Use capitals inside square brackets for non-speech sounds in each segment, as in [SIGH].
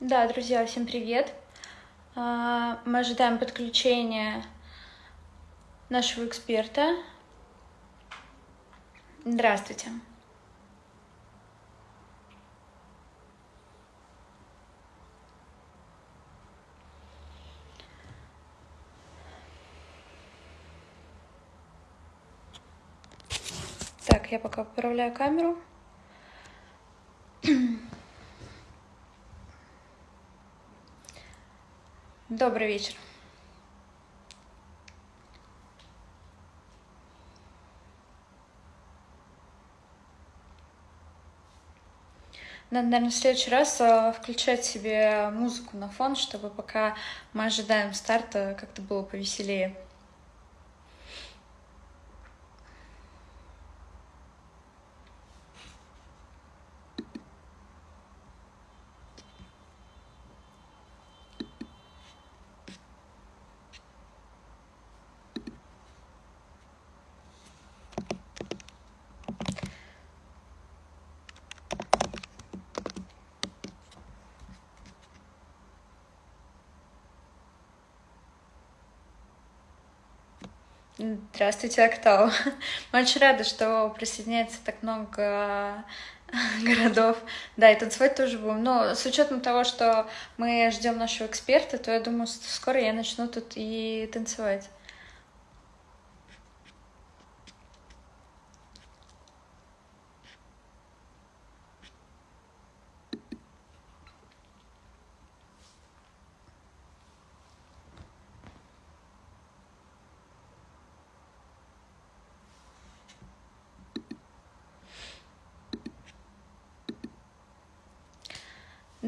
Да, друзья, всем привет! А, мы ожидаем подключения нашего эксперта. Здравствуйте. Так, я пока поправляю камеру. Добрый вечер. Надо, наверное, в следующий раз а, включать себе музыку на фон, чтобы пока мы ожидаем старта, как-то было повеселее. Здравствуйте, Актау. Мы очень рады, что присоединяется так много городов. Да, и танцевать тоже будем. Но с учетом того, что мы ждем нашего эксперта, то я думаю, скоро я начну тут и танцевать.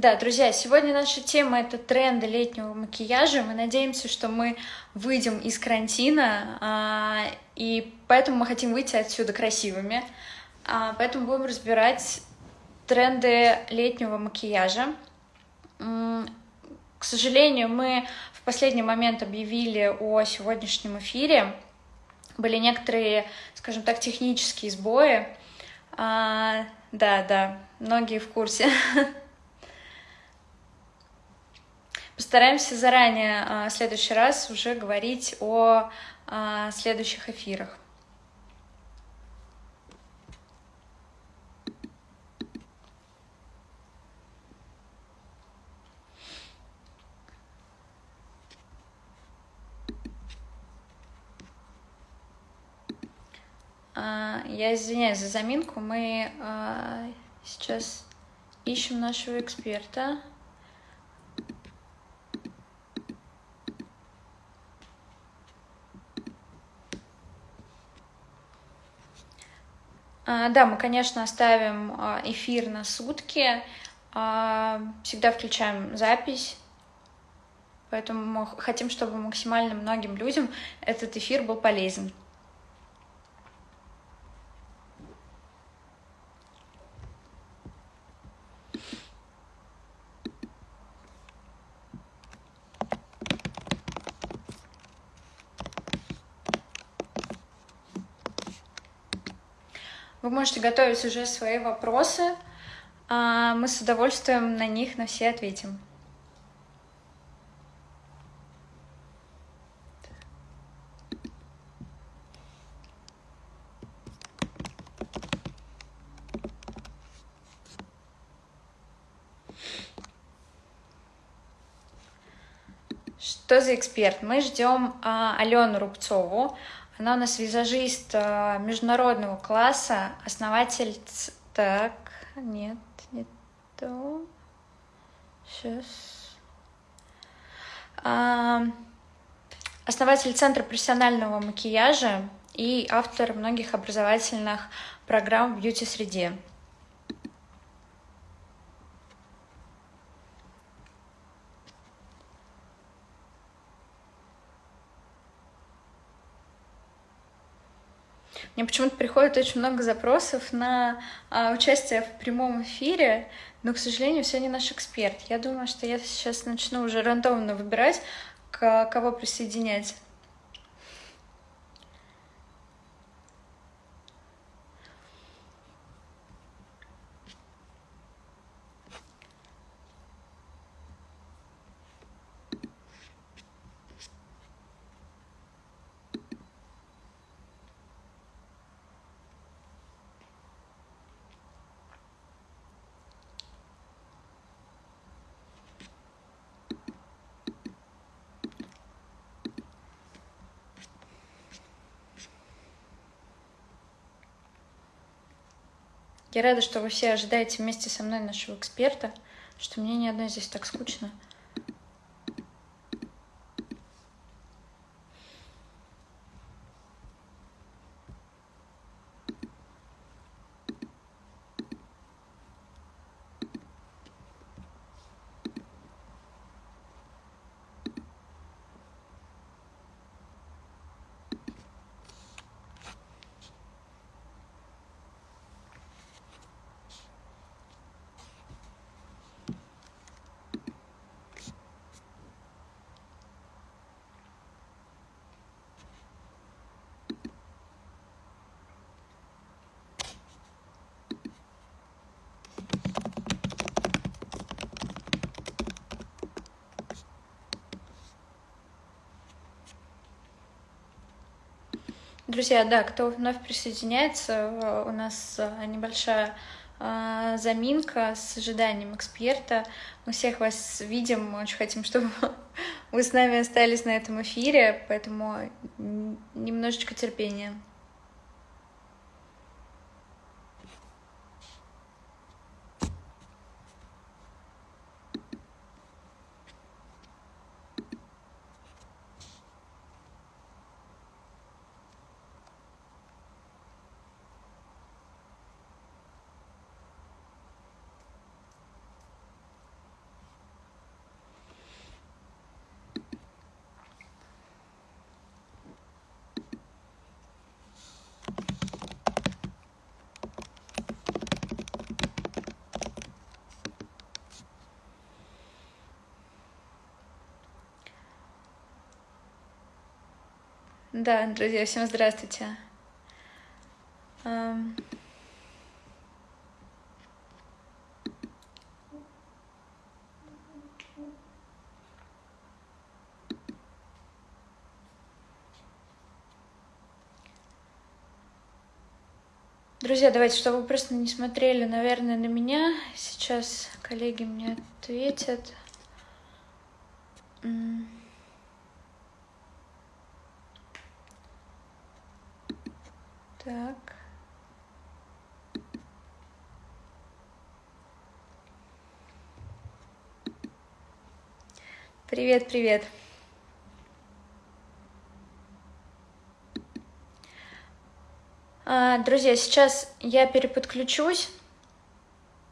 Да, друзья, сегодня наша тема — это тренды летнего макияжа. Мы надеемся, что мы выйдем из карантина, а, и поэтому мы хотим выйти отсюда красивыми. А, поэтому будем разбирать тренды летнего макияжа. К сожалению, мы в последний момент объявили о сегодняшнем эфире. Были некоторые, скажем так, технические сбои. А, да, да, многие в курсе. [LAUGHS] Постараемся заранее а, в следующий раз уже говорить о а, следующих эфирах. А, я извиняюсь за заминку. Мы сейчас ищем нашего эксперта. Да, мы, конечно, оставим а, эфир на сутки, а, всегда включаем запись, поэтому мы хотим, чтобы максимально многим людям этот эфир был полезен. Вы можете готовить уже свои вопросы. А мы с удовольствием на них на все ответим. Что за эксперт? Мы ждем а, Алену Рубцову. Она у нас визажист э, международного класса, основатель... Так, нет, не то. Сейчас. Основатель Центра профессионального макияжа и автор многих образовательных программ в бьюти-среде. Мне почему-то приходит очень много запросов на а, участие в прямом эфире, но, к сожалению, все не наш эксперт. Я думаю, что я сейчас начну уже рандомно выбирать, к кого присоединять. Я рада, что вы все ожидаете вместе со мной нашего эксперта, что мне ни одной здесь так скучно. Друзья, да, кто вновь присоединяется, э, у нас э, небольшая э, заминка с ожиданием эксперта. Мы всех вас видим, очень хотим, чтобы [LAUGHS] вы с нами остались на этом эфире, поэтому немножечко терпения. Да, друзья, всем здравствуйте. Друзья, давайте, чтобы вы просто не смотрели, наверное, на меня. Сейчас коллеги мне ответят. Так. Привет, привет. А, друзья, сейчас я переподключусь.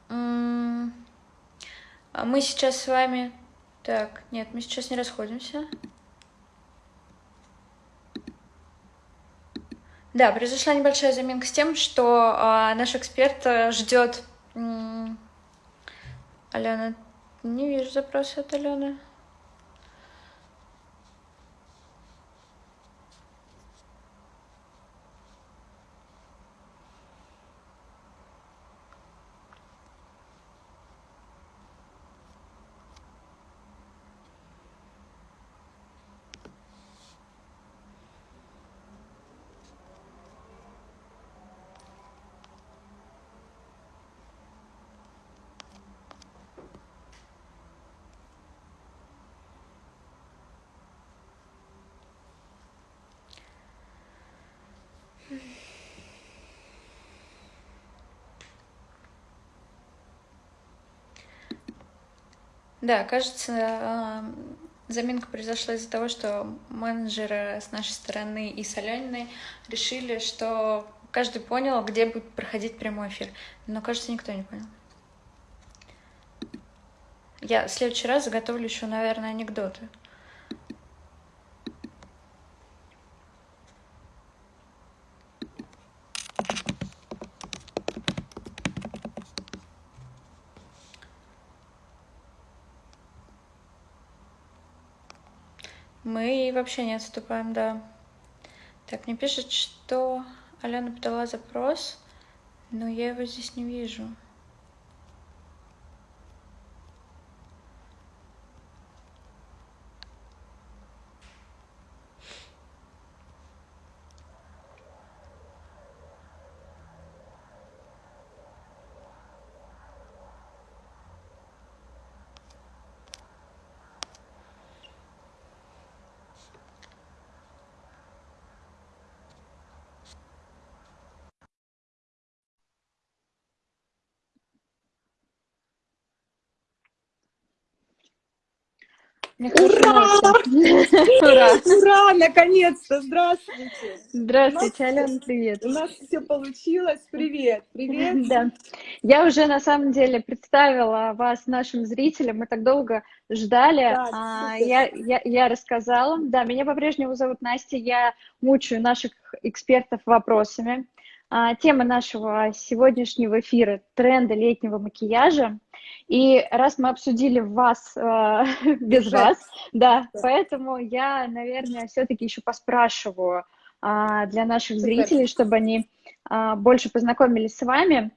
Мы сейчас с вами... Так, нет, мы сейчас не расходимся. Да, произошла небольшая заминка с тем, что э, наш эксперт э, ждет. Алена, не вижу запроса от Алены. Да, кажется, а, заминка произошла из-за того, что менеджеры с нашей стороны и с Алёниной решили, что каждый понял, где будет проходить прямой эфир. Но, кажется, никто не понял. Я в следующий раз заготовлю еще, наверное, анекдоты. Мы вообще не отступаем, да. Так, мне пишет, что Алена подала запрос, но я его здесь не вижу. Ура! Ура! Ура! Наконец-то! Здравствуйте! Здравствуйте, Алена, привет! У нас все получилось. Привет! Привет! [LAUGHS] Да. Я уже на самом деле представила вас нашим зрителям. Мы так долго ждали. Да, а, я, я, я рассказала. Да, меня по-прежнему зовут Настя. Я мучаю наших экспертов вопросами. А, тема нашего сегодняшнего эфира – тренды летнего макияжа. И раз мы обсудили вас э, [LAUGHS] без вас, да, поэтому я, наверное, все-таки еще поспрашиваю э, для наших зрителей, чтобы они э, больше познакомились с вами.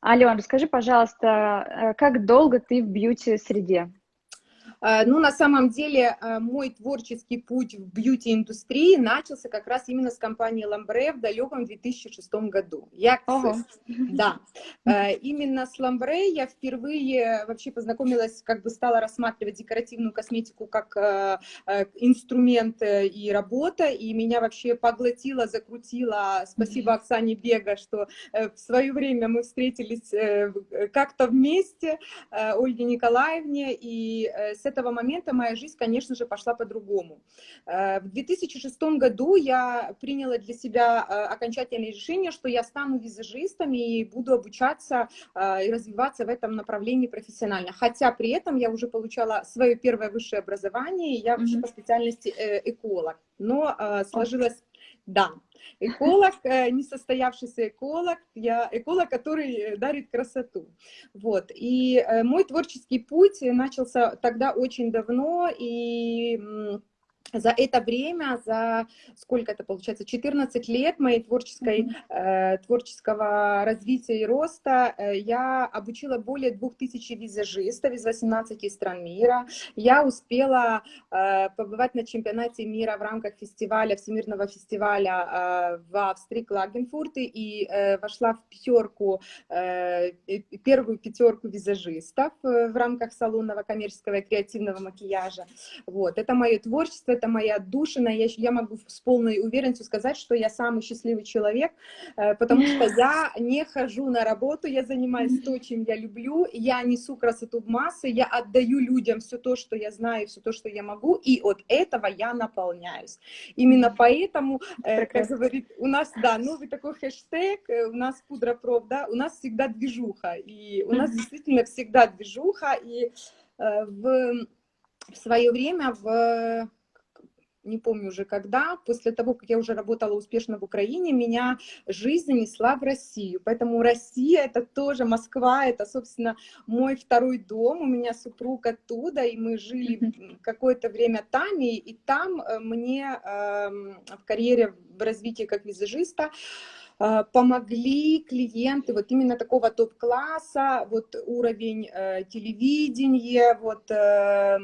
Алена, расскажи, пожалуйста, э, как долго ты в бьюти-среде? Э, ну, на самом деле, э, мой творческий путь в бьюти-индустрии начался как раз именно с компании Ламбре в далеком 2006 году. Я, ага. да, э, именно с Ламбре я впервые вообще познакомилась, как бы стала рассматривать декоративную косметику как инструмент и работа, и меня вообще поглотила, закрутила. Спасибо Оксане Бега, что в свое время мы встретились как-то вместе, Ольге Николаевне, и с этого момента моя жизнь, конечно же, пошла по-другому. Э, в 2006 году я приняла для себя э, окончательное решение, что я стану визажистом и буду обучаться э, и развиваться в этом направлении профессионально. Хотя при этом я уже получала свое первое высшее образование, я вообще mm -hmm. по специальности эколог. Но сложилось да, эколог, э, несостоявшийся эколог, я эколог, который дарит красоту. Вот. И э, мой творческий путь начался тогда очень давно, и за это время, за сколько это получается, 14 лет моей творческой, э, творческого развития и роста, э, я обучила более 2000 визажистов из 18 стран мира. Я успела э, побывать на чемпионате мира в рамках фестиваля, всемирного фестиваля э, в Австрии, Клагенфурте, и э, вошла в пятерку, э, первую пятерку визажистов э, в рамках салонного коммерческого и креативного макияжа. Вот. Это мое творчество, это моя душина, я, я могу с полной уверенностью сказать, что я самый счастливый человек, э, потому что я не хожу на работу, я занимаюсь то, чем я люблю, я несу красоту в массы, я отдаю людям все то, что я знаю, все то, что я могу, и от этого я наполняюсь. Именно поэтому, э, как говорит, у нас, да, новый такой хэштег, э, у нас пудра-проф, да, у нас всегда движуха, и у нас действительно всегда движуха, и в в свое время в не помню уже когда, после того, как я уже работала успешно в Украине, меня жизнь занесла в Россию. Поэтому Россия — это тоже Москва, это, собственно, мой второй дом, у меня супруг оттуда, и мы жили какое-то время там, и, и там э, мне э, в карьере, в развитии как визажиста, Э, помогли клиенты вот именно такого топ-класса, вот уровень э, телевидения, вот э,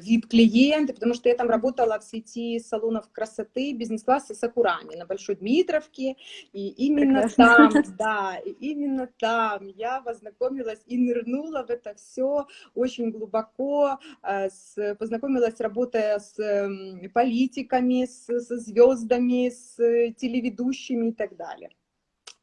VIP-клиенты, потому что я там работала в сети салонов красоты бизнес-класса Сакурами на Большой Дмитровке, и именно Прекрасно. там, [LAUGHS] да, и именно там я познакомилась и нырнула в это все очень глубоко, э, с, познакомилась, работая с э, политиками, с, со звездами, с телеведущими так далее.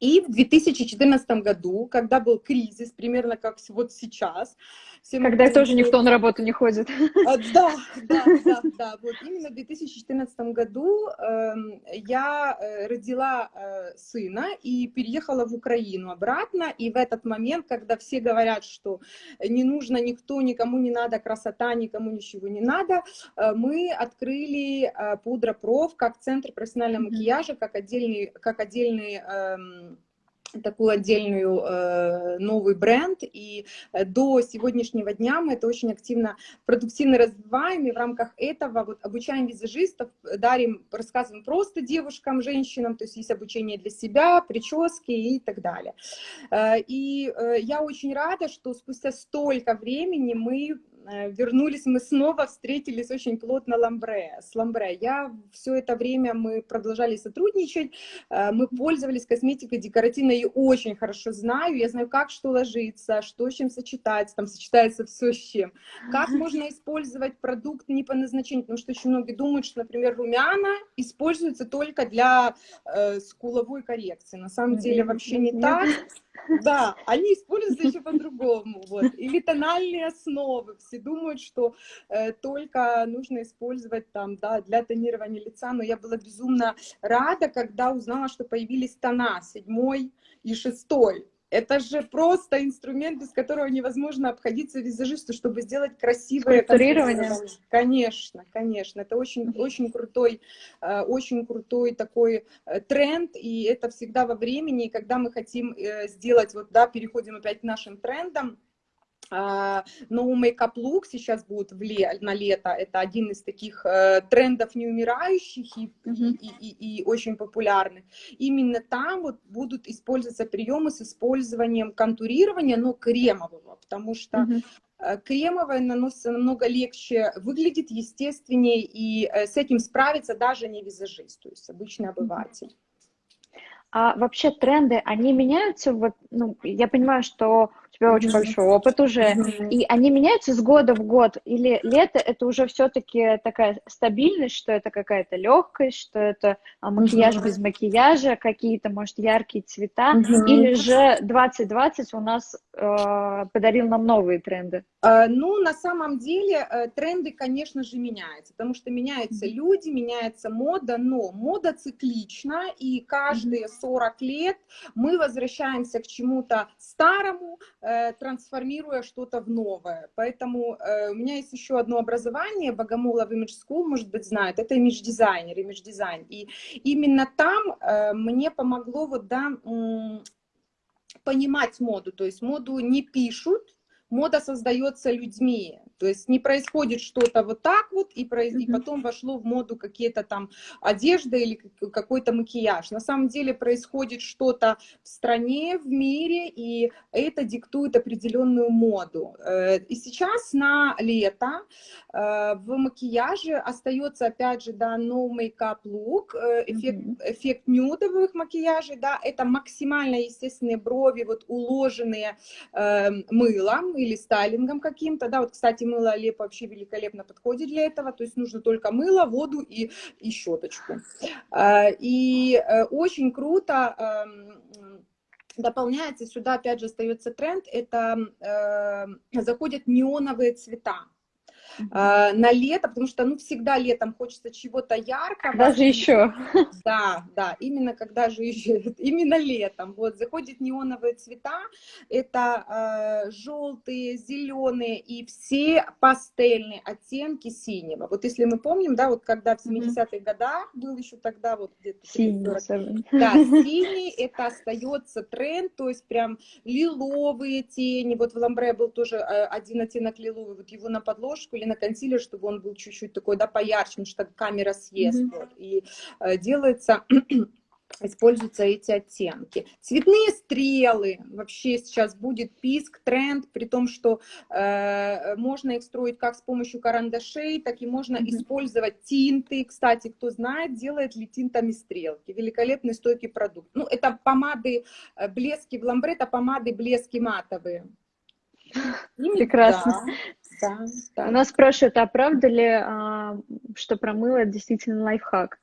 И в 2014 году, когда был кризис, примерно как вот сейчас, все Когда тоже никто на работу не ходит. А, да, да, да, [LAUGHS] да. Вот именно в 2014 году э, я родила э, сына и переехала в Украину обратно. И в этот момент, когда все говорят, что не нужно никто, никому не надо красота, никому ничего не надо, э, мы открыли э, Пудра Проф как центр профессионального макияжа, как отдельный, как отдельный э, такую отдельную э, новый бренд, и э, до сегодняшнего дня мы это очень активно, продуктивно развиваем, и в рамках этого вот обучаем визажистов, дарим, рассказываем просто девушкам, женщинам, то есть есть обучение для себя, прически и так далее. Э, и э, я очень рада, что спустя столько времени мы вернулись мы снова, встретились очень плотно Ламбре, с Ламбре. Я все это время, мы продолжали сотрудничать, э, мы пользовались косметикой декоративной и очень хорошо знаю, я знаю, как что ложится, что с чем сочетается, там сочетается все с чем. Как можно использовать продукт не по назначению, потому что очень многие думают, что, например, румяна используются только для э, скуловой коррекции. На самом деле вообще не так. Да, они используются еще по-другому. Вот. Или тональные основы. Все думают, что э, только нужно использовать там, да, для тонирования лица. Но я была безумно рада, когда узнала, что появились тона седьмой и шестой. Это же просто инструмент, без которого невозможно обходиться визажисту, чтобы сделать красивое контурирование. Конечно, конечно. Это очень, очень крутой, э, очень крутой такой э, тренд, и это всегда во времени, когда мы хотим э, сделать, вот, да, переходим опять к нашим трендам, no Makeup Look сейчас будет в ле на лето. Это один из таких э, трендов неумирающих и, -huh. и, и, и очень популярных. Именно там вот будут использоваться приемы с использованием контурирования, но кремового, потому что uh -huh. кремовое наносится намного легче, выглядит естественнее, и э, с этим справится даже не визажист, то есть обычный обыватель. А вообще тренды, они меняются? Вот, ну, я понимаю, что тебя очень большой опыт уже, и они меняются с года в год, или лето это уже все-таки такая стабильность, что это какая-то легкость, что это а, макияж без макияжа, какие-то, может, яркие цвета, или же 2020 у нас э, подарил нам новые тренды? А, ну, на самом деле э, тренды, конечно же, меняются, потому что меняются люди, меняется мода, но мода циклична, и каждые 40 лет мы возвращаемся к чему-то старому, Э, трансформируя что-то в новое. Поэтому э, у меня есть еще одно образование, Богомолов Image School, может быть, знают, это имидж-дизайнер, имидж-дизайн. И именно там э, мне помогло вот, да, понимать моду, то есть моду не пишут, мода создается людьми. То есть не происходит что-то вот так вот, и, произ... mm -hmm. и потом вошло в моду какие-то там одежда или какой-то макияж. На самом деле происходит что-то в стране, в мире, и это диктует определенную моду. Э, и сейчас на лето э, в макияже остается, опять же, да, no makeup look, э, эффект, mm -hmm. эффект нюдовых макияжей, да, это максимально естественные брови, вот уложенные мылом или стайлингом каким-то, да, вот, кстати, мыло Алеп вообще великолепно подходит для этого, то есть нужно только мыло, воду и, и щеточку. А, и э, очень круто эм, дополняется, сюда опять же остается тренд, это э, заходят неоновые цвета. А, на лето, потому что, ну, всегда летом хочется чего-то яркого. Даже еще. Да, да, именно когда же еще, [LAUGHS] именно летом. Вот, заходят неоновые цвета, это э, желтые, зеленые и все пастельные оттенки синего. Вот если мы помним, да, вот когда в 70-х годах был еще тогда вот где-то... Синий, Да, [LAUGHS] синий, это остается тренд, то есть прям лиловые тени. Вот в Ламбре был тоже э, один оттенок лиловый, вот его на подложку или на консилер, чтобы он был чуть-чуть такой, да, поярче, потому что камера съест. Mm -hmm. вот, и э, делается [CLEARS THROAT] используются эти оттенки. Цветные стрелы, вообще сейчас будет писк, тренд, при том, что э, можно их строить как с помощью карандашей, так и можно mm -hmm. использовать тинты. Кстати, кто знает, делает ли тинтами стрелки. Великолепный стойкий продукт. Ну, это помады, э, блески в ламбре, это помады, блески матовые. [LAUGHS] Прекрасно. Да. Да, да. У нас спрашивают, а правда ли, а, что про мыло действительно лайфхак?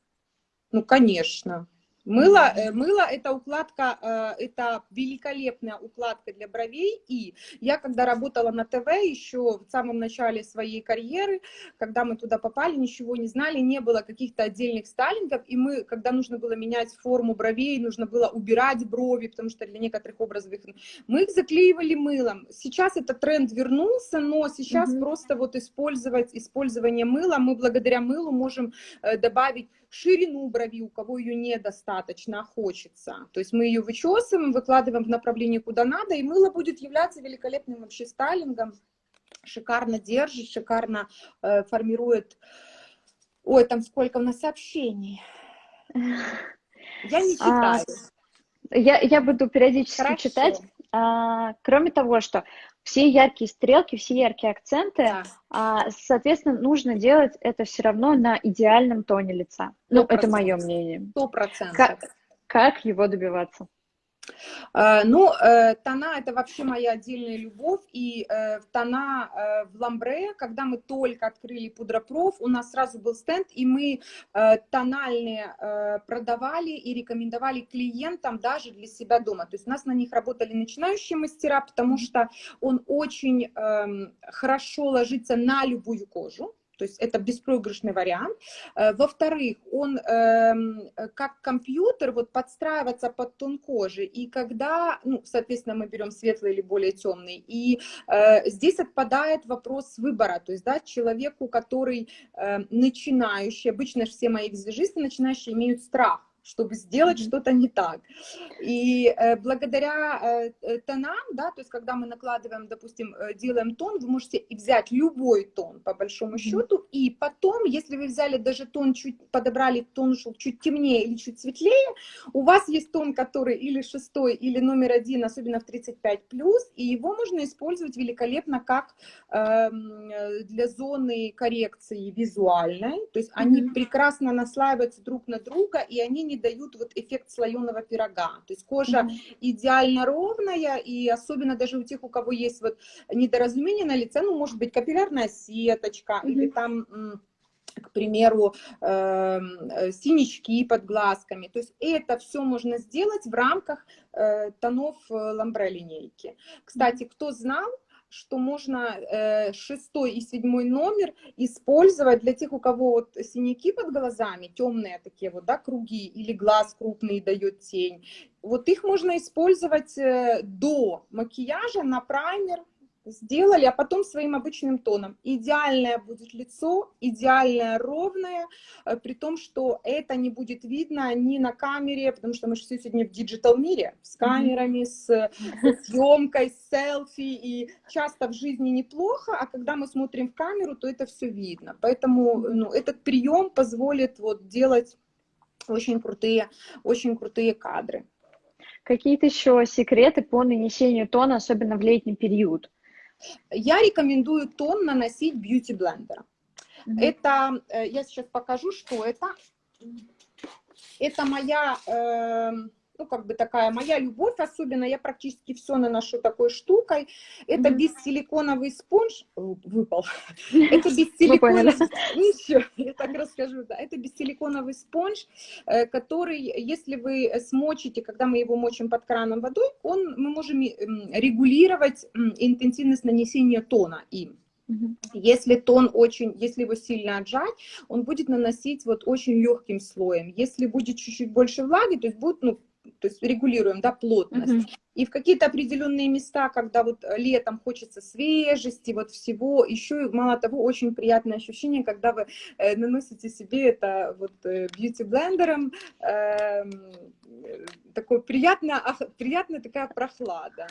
Ну, конечно. Мыло, э, мыло это укладка, э, это великолепная укладка для бровей. И я, когда работала на ТВ еще в самом начале своей карьеры, когда мы туда попали, ничего не знали, не было каких-то отдельных стайлингов. И мы, когда нужно было менять форму бровей, нужно было убирать брови, потому что для некоторых образов их... Мы их заклеивали мылом. Сейчас этот тренд вернулся, но сейчас угу. просто вот использовать, использование мыла, мы благодаря мылу можем э, добавить ширину брови, у кого ее недостаточно, а хочется. То есть мы ее вычесываем, выкладываем в направлении, куда надо, и мыло будет являться великолепным вообще стайлингом. Шикарно держит, шикарно э, формирует... Ой, там сколько у нас сообщений. Я не а, читаю. А, я, я буду периодически Хорошо. читать. А, кроме того, что все яркие стрелки, все яркие акценты, да. а, соответственно, нужно делать это все равно на идеальном тоне лица. Ну, это мое мнение. Сто процентов. Как, как его добиваться? Э, ну, э, тона – это вообще моя отдельная любовь, и э, тона в ламбре, когда мы только открыли пудропроф, у нас сразу был стенд, и мы тональные продавали и рекомендовали клиентам даже для себя дома. То есть у нас на них работали начинающие мастера, потому что он очень эм, хорошо ложится на любую кожу, то есть это беспроигрышный вариант. Э, во-вторых, он эм, как компьютер вот подстраиваться под тон кожи, и когда, ну, соответственно, мы берем светлый или более темный, и э, здесь отпадает вопрос выбора, то есть, да, человеку, который э, начинающий, обычно все мои визажисты начинающие имеют страх, чтобы сделать mm -hmm. что-то не так. И э, благодаря э, э, тонам, да, то есть когда мы накладываем, допустим, э, делаем тон, вы можете взять любой тон по большому mm -hmm. счету, и потом, если вы взяли даже тон, чуть подобрали тон ушел чуть темнее или чуть светлее, у вас есть тон, который или шестой, или номер один, особенно в 35+, и его можно использовать великолепно как э, для зоны коррекции визуальной, то есть mm -hmm. они прекрасно наслаиваются друг на друга, и они не дают вот эффект слоеного пирога. То есть кожа mm -hmm. идеально ровная, и особенно даже у тех, у кого есть вот недоразумение на лице, ну, может быть, капиллярная сеточка mm -hmm. или там к примеру, э, синячки под глазками. То есть это все можно сделать в рамках э, тонов э, ламбре линейки. Кстати, кто знал, что можно э, шестой и седьмой номер использовать для тех, у кого вот синяки под глазами, темные такие вот, да, круги, или глаз крупный дает тень. Вот их можно использовать э, до макияжа на праймер, сделали, а потом своим обычным тоном. Идеальное будет лицо, идеальное ровное, э, при том, что это не будет видно ни на камере, потому что мы же все сегодня в digital мире, с камерами, с, с съемкой, с селфи, и часто в жизни неплохо, а когда мы смотрим в камеру, то это все видно. Поэтому ну, этот прием позволит вот делать очень крутые, очень крутые кадры. Какие-то еще секреты по нанесению тона, особенно в летний период? Я рекомендую тон наносить бьюти блендером. Mm -hmm. Это, э, я сейчас покажу, что это. Это моя, э, ну, как бы такая моя любовь, особенно я практически все наношу такой штукой. Это mm -hmm. бессиликоновый спонж, выпал. [LAUGHS] Это бессиликоновый, ничего, [LAUGHS] я так расскажу, да. Это бессиликоновый спонж, э, который, если вы смочите, когда мы его мочим под краном водой, он, мы можем регулировать интенсивность нанесения тона им. Если тон очень, если его сильно отжать, он будет наносить вот очень легким слоем. Если будет чуть-чуть больше влаги, то есть будет, ну, то есть регулируем, да, плотность. -huh. И в какие-то определенные места, когда вот летом хочется свежести, вот всего, еще мало того, очень приятное ощущение, когда вы э, наносите себе это вот э, бьюти-блендером, э, такой приятная, приятная такая прохлада.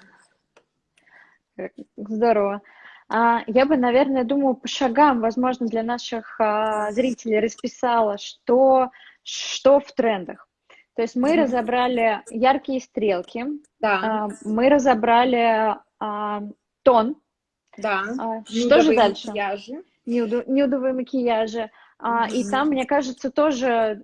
Здорово. А, я бы, наверное, думаю, по шагам, возможно, для наших а, зрителей расписала, что, что в трендах. То есть мы разобрали яркие стрелки, да. А, мы разобрали тон. Да. Что же дальше? Макияжи. Нюдовые макияжи. Mm-hmm. И там, мне кажется, тоже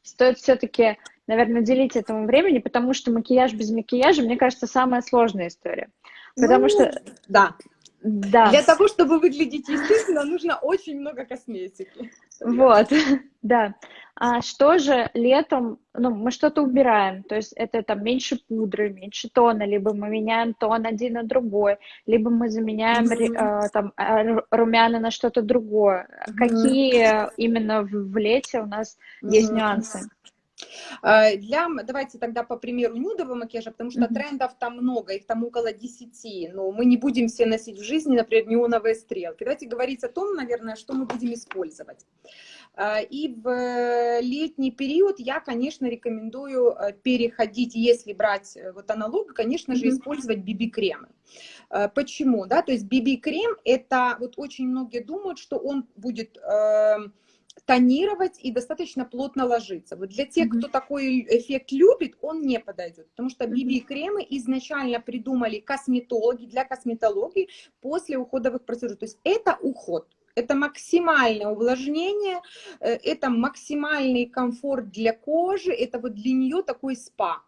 стоит все-таки, наверное, делить этому времени, потому что макияж без макияжа, мне кажется, самая сложная история. Потому ну, что... Да. Да. Для того, чтобы выглядеть естественно, нужно очень много косметики. Вот, [LAUGHS] да. А что же летом, ну, мы что-то убираем, то есть это там меньше пудры, меньше тона, либо мы меняем тон один на другой, либо мы заменяем mm -hmm. э, там э, румяна на что-то другое. Mm -hmm. Какие именно в, в лете у нас mm -hmm. есть нюансы? Э, для, давайте тогда по примеру нюдового макияжа, потому что mm -hmm. трендов там много, их там около 10, но мы не будем все носить в жизни, например, неоновые стрелки. Давайте говорить о том, наверное, что мы будем использовать. Э, и в летний период я, конечно, рекомендую э, переходить, если брать вот аналог, конечно же, mm -hmm. использовать BB-кремы. Почему? Да? То есть BB-крем, это вот очень многие думают, что он будет эм, тонировать и достаточно плотно ложиться. Вот для тех, кто такой эффект любит, он не подойдет, потому что BB-кремы изначально придумали косметологи для косметологии после уходовых процедур. То есть это уход. Это максимальное увлажнение, э, это максимальный комфорт для кожи, это вот для нее такой спа.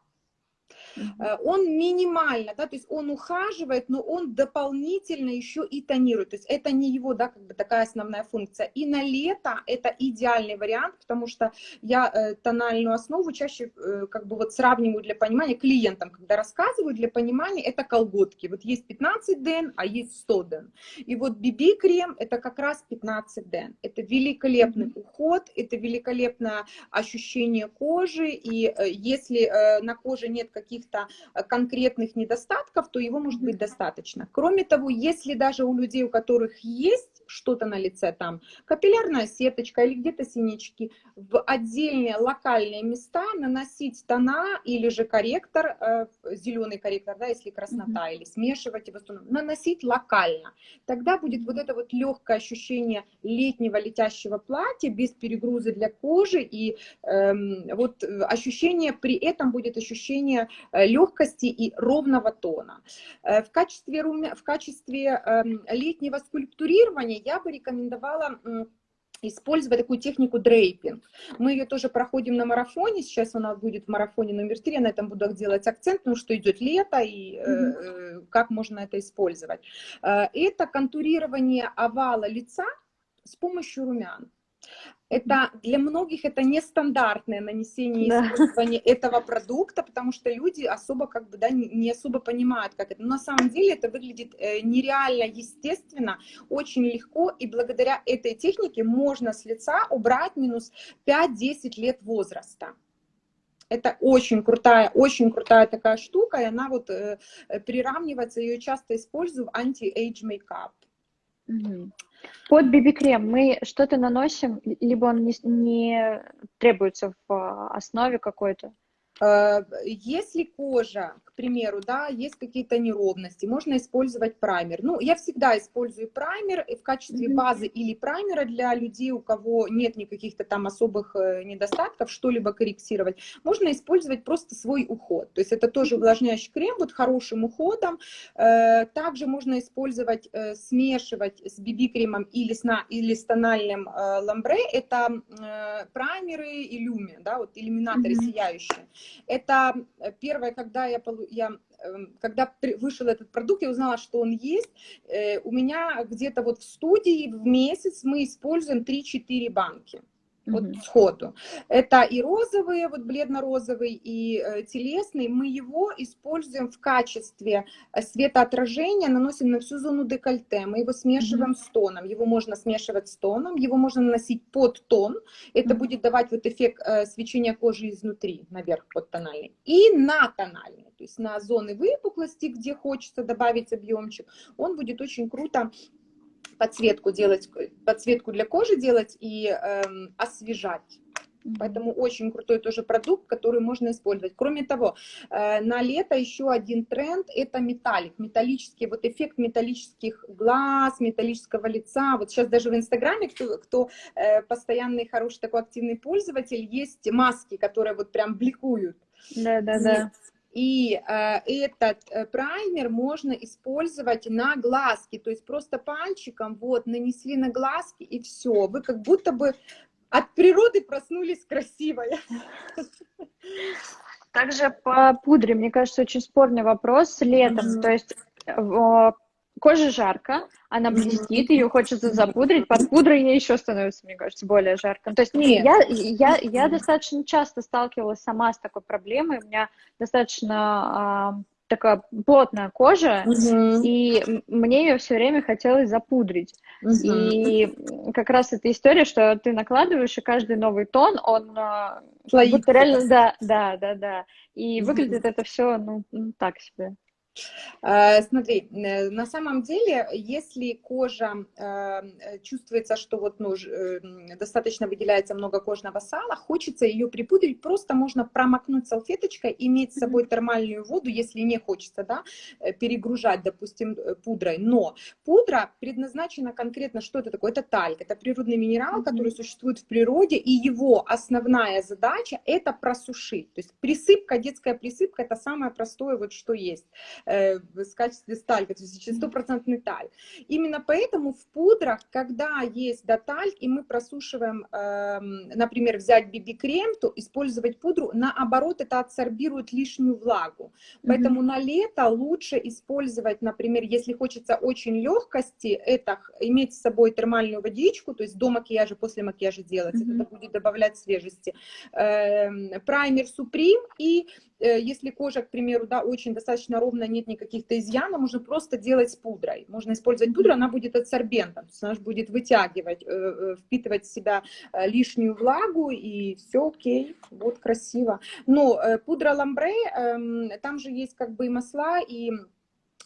Э, он минимально, да, то есть он ухаживает, но он дополнительно еще и тонирует. То есть это не его, да, как бы такая основная функция. И на лето это идеальный вариант, потому что я э, тональную основу чаще э, как бы вот сравниваю для понимания клиентам, когда рассказываю для понимания, это колготки. Вот есть 15 ден, а есть 100 ден. И вот BB-крем это как раз 15 ден. Это великолепный mm -hmm. уход, это великолепное ощущение кожи. И если на коже нет каких-то э, конкретных недостатков, то его может быть достаточно. Кроме того, если даже у людей, у которых есть что-то на лице, там капиллярная сеточка или где-то синячки, в отдельные локальные места наносить тона или же корректор, э, зеленый корректор, да, если краснота, mm -hmm. или смешивать его, наносить локально. Тогда будет вот это вот легкое ощущение летнего летящего платья без перегруза для кожи, и эм, вот ощущение, при этом будет ощущение э, легкости и ровного тона. Э, в качестве, в качестве эм, летнего скульптурирования я бы рекомендовала использовать такую технику дрейпинг. Мы ее тоже проходим на марафоне, сейчас она будет в марафоне номер три, я на этом буду делать акцент, потому что идет лето, и mm -hmm. э, как можно это использовать. Э, это контурирование овала лица с помощью румян. Это для многих это нестандартное нанесение да. использование этого продукта, потому что люди особо как бы да, не особо понимают, как это. Но на самом деле это выглядит э, нереально естественно, очень легко, и благодаря этой технике можно с лица убрать минус 5-10 лет возраста. Это очень крутая, очень крутая такая штука, и она вот э, приравнивается, ее часто использую в anti-age makeup. Под BB-крем мы что-то наносим, либо он не, не требуется в а, основе какой-то? Э, если кожа, к примеру, да, есть какие-то неровности, можно использовать праймер. Ну, я всегда использую праймер в качестве базы или праймера для людей, у кого нет никаких-то там особых э, недостатков, что-либо корректировать. Можно использовать просто свой уход. То есть это тоже увлажняющий крем, вот хорошим уходом. Э, также можно использовать, смешивать с BB-кремом или с, на, или с тональным ламбре. Это праймеры и люми, да, вот иллюминаторы mm -hmm. сияющие. Это э, первое, когда я, я эм, когда вышел этот продукт, я узнала, что он есть. Э, у меня где-то вот в студии в месяц мы используем 3-4 банки вот mm -hmm. сходу. Это и розовые, вот бледно-розовый, и э, телесный. Мы его используем в качестве э, светоотражения, наносим на всю зону декольте. Мы его смешиваем mm -hmm. с тоном. Его можно смешивать с тоном, его можно наносить под тон. Это mm -hmm. будет давать вот эффект э, свечения кожи изнутри, наверх под тональный. И на тональный, то есть на зоны выпуклости, где хочется добавить объемчик, он будет очень круто подсветку делать, подсветку для кожи делать и эм, освежать. Поэтому очень крутой тоже продукт, который можно использовать. Кроме того, э, на лето еще один тренд – это металлик, металлический, вот эффект металлических глаз, металлического лица. Вот сейчас даже в Инстаграме, кто, кто э, постоянный, хороший такой активный пользователь, есть маски, которые вот прям бликуют. Да, да, да. И э, этот э, праймер можно использовать на глазки, то есть просто пальчиком вот нанесли на глазки и все. Вы как будто бы от природы проснулись красивой. [LAUGHS] Также по пудре, мне кажется, очень спорный вопрос летом. Mm -hmm. То есть коже жарко, она блестит, ее хочется запудрить, под пудрой ей еще становится, мне кажется, более жарко. То есть Нет. Я, я, я достаточно часто сталкивалась сама с такой проблемой, у меня достаточно а, такая плотная кожа, угу. и мне ее все время хотелось запудрить. Угу. И как раз эта история, что ты накладываешь, и каждый новый тон, он Слоится. реально, да, да, да, да. И угу. выглядит это все, ну, так себе. Э, смотри, э, на самом деле, если кожа э, чувствуется, что вот ну, достаточно выделяется много кожного сала, хочется ее припудрить, просто можно промокнуть салфеточкой, иметь с собой термальную воду, если не хочется да, перегружать, допустим, пудрой. Но пудра предназначена конкретно, что это такое? Это тальк, это природный минерал, который существует в природе, и его основная задача это просушить. То есть присыпка, детская присыпка, это самое простое, вот что есть. Э, в качестве сталька, то есть стопроцентный таль. Именно поэтому в пудрах, когда есть да, тальк, и мы просушиваем, э, например, взять BB-крем, то использовать пудру, наоборот, это адсорбирует лишнюю влагу. Поэтому mm -hmm. на лето лучше использовать, например, если хочется очень легкости, это иметь с собой термальную водичку, то есть до макияжа, после макияжа делать, mm -hmm. это будет добавлять свежести. Э, праймер Supreme и если кожа, к примеру, да, очень достаточно ровная, нет никаких-то изъянов, можно просто делать с пудрой. Можно использовать пудру, она будет адсорбентом, то есть она будет вытягивать, э, э, впитывать в себя лишнюю влагу, и все окей, вот красиво. Но пудра ламбре, эм, там же есть как бы и масла, и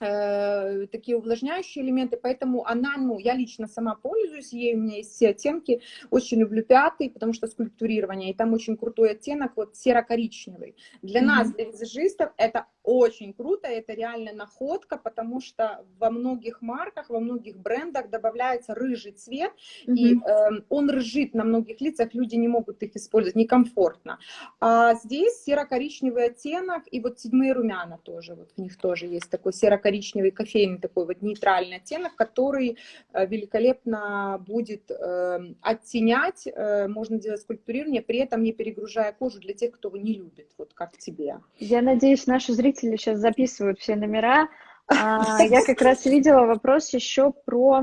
Э, такие увлажняющие элементы, поэтому она, ну, я лично сама пользуюсь ей, у меня есть все оттенки, очень люблю пятый, потому что скульптурирование, и там очень крутой оттенок, вот серо-коричневый. Для mm -hmm. нас, для визажистов, это очень круто, это реально находка, потому что во многих марках, во многих брендах добавляется рыжий цвет, mm -hmm. и э, он рыжит на многих лицах, люди не могут их использовать, некомфортно. А здесь серо-коричневый оттенок, и вот седьмые румяна тоже, вот в них тоже есть такой серо-коричневый кофейный такой вот нейтральный оттенок, который э, великолепно будет э, оттенять, э, можно делать скульптурирование, при этом не перегружая кожу для тех, кто его не любит, вот как тебе. Я надеюсь, наши зрители сейчас записывают все номера. А, [LAUGHS] я как раз видела вопрос еще про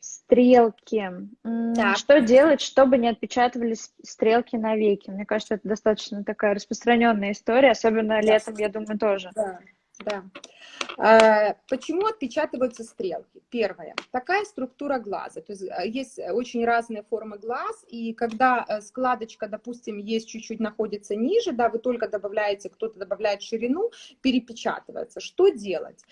стрелки. Так. Что делать, чтобы не отпечатывались стрелки на веки? Мне кажется, это достаточно такая распространенная история, особенно летом, я думаю, тоже. Да, да. Э, почему отпечатываются стрелки? Первое. Такая структура глаза. То есть э, есть очень разные формы глаз, и когда э, складочка, допустим, есть чуть-чуть находится ниже, да, вы только добавляете, кто-то добавляет ширину, перепечатывается. Что делать?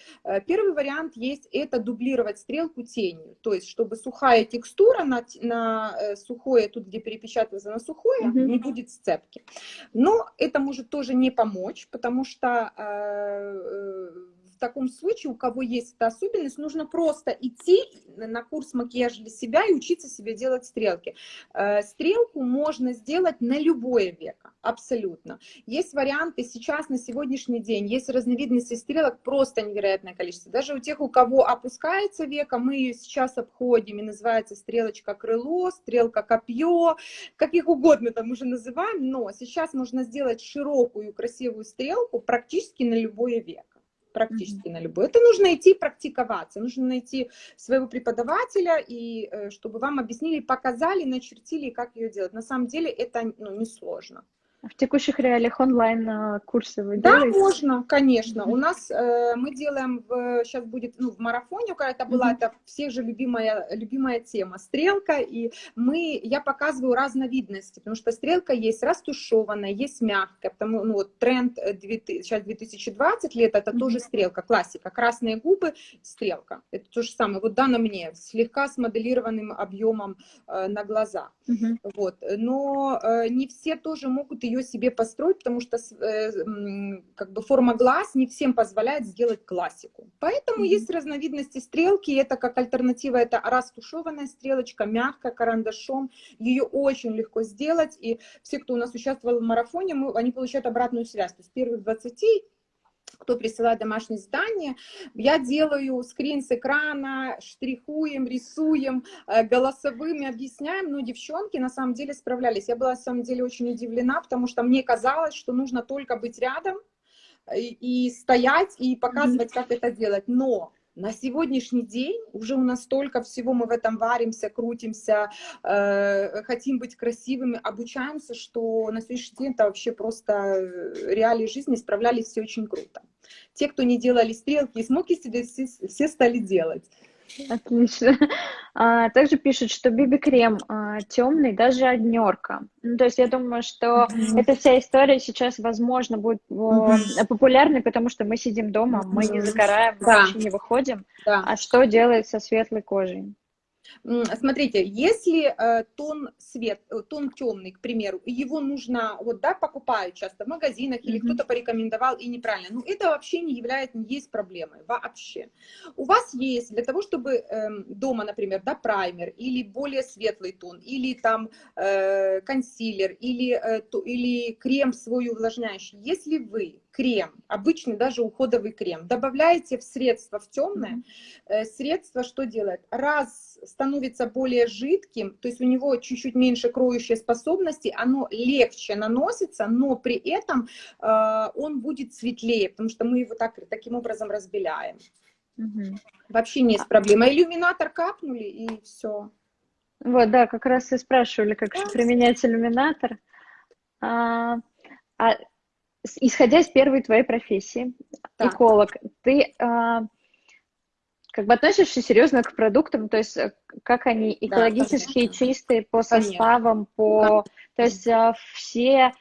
Первый вариант есть это дублировать стрелку тенью. То есть, чтобы сухая текстура на, на сухое, тут где перепечатывается на сухое, угу. не будет сцепки. Но это может тоже не помочь, потому что euh, в таком случае, у кого есть эта особенность, нужно просто идти на курс макияжа для себя и учиться себе делать стрелки. Э, стрелку можно сделать на любое веко, абсолютно. Есть варианты сейчас, на сегодняшний день, есть разновидности стрелок просто невероятное количество. Даже у тех, у кого опускается века, мы ее сейчас обходим, и называется стрелочка крыло, стрелка копье, как их угодно там уже называем, но сейчас можно сделать широкую красивую стрелку практически на любое веко практически на любой. Это нужно идти практиковаться, нужно найти своего преподавателя, и э, чтобы вам объяснили, показали, начертили, как ее делать. На самом деле это ну, несложно. В текущих реалиях онлайн-курсы вы Да, делаете? можно, конечно. Mm -hmm. У нас э, мы делаем, в, сейчас будет, ну, в марафоне, когда это была, это всех же любимая, любимая тема, стрелка, и мы, я показываю разновидности, потому что стрелка есть растушеванная, есть мягкая, потому, ну, вот тренд 2000, э, сейчас 2020 лет, это mm -hmm. тоже стрелка, классика, красные губы, стрелка, это то же самое, вот да, на мне, слегка с моделированным объемом э, на глаза, mm -hmm. вот, но э, не все тоже могут ее себе построить, потому что э, как бы форма глаз не всем позволяет сделать классику. Поэтому mm -hmm. есть разновидности стрелки, это как альтернатива, это растушеванная стрелочка, мягкая, карандашом, ее очень легко сделать, и все, кто у нас участвовал в марафоне, мы, они получают обратную связь, то есть первых 20 кто присылает домашние задания, я делаю скрин с экрана, штрихуем, рисуем, э, голосовыми объясняем, но девчонки на самом деле справлялись. Я была на самом деле очень удивлена, потому что мне казалось, что нужно только быть рядом и, и стоять, и показывать, как это делать. Но на сегодняшний день уже у нас столько всего, мы в этом варимся, крутимся, э, хотим быть красивыми, обучаемся, что на сегодняшний день это вообще просто э, реалии жизни справлялись все очень круто. Те, кто не делали стрелки и смоки себе, все, все стали делать. Отлично. А, также пишут, что биби-крем а, темный, даже однерка. Ну, то есть я думаю, что mm-hmm. эта вся история сейчас, возможно, будет mm-hmm. популярной, потому что мы сидим дома, мы не загораем, да. вообще не выходим. Да. А что делать со светлой кожей? Смотрите, если э, тон свет, э, тон темный, к примеру, его нужно, вот, да, покупают часто в магазинах или mm -hmm. кто-то порекомендовал и неправильно, ну, это вообще не является, не есть проблемой, вообще. У вас есть для того, чтобы э, дома, например, да, праймер или более светлый тон, или там э, консилер, или, или крем свой увлажняющий, если вы крем, обычный даже уходовый крем, добавляете в средство, в темное, э, средство что делает? Раз становится более жидким, то есть у него чуть-чуть меньше кроющей способности, оно легче наносится, но при этом э, он будет светлее, потому что мы его так, таким образом разбеляем. Угу. Вообще не есть а проблема. Иллюминатор капнули и все. Вот, да, как раз и спрашивали, как же применять иллюминатор. А, а исходя из первой твоей профессии, так. эколог, ты а, как бы относишься серьезно к продуктам, то есть э, как они экологически да, чистые по составам, по, то есть а, все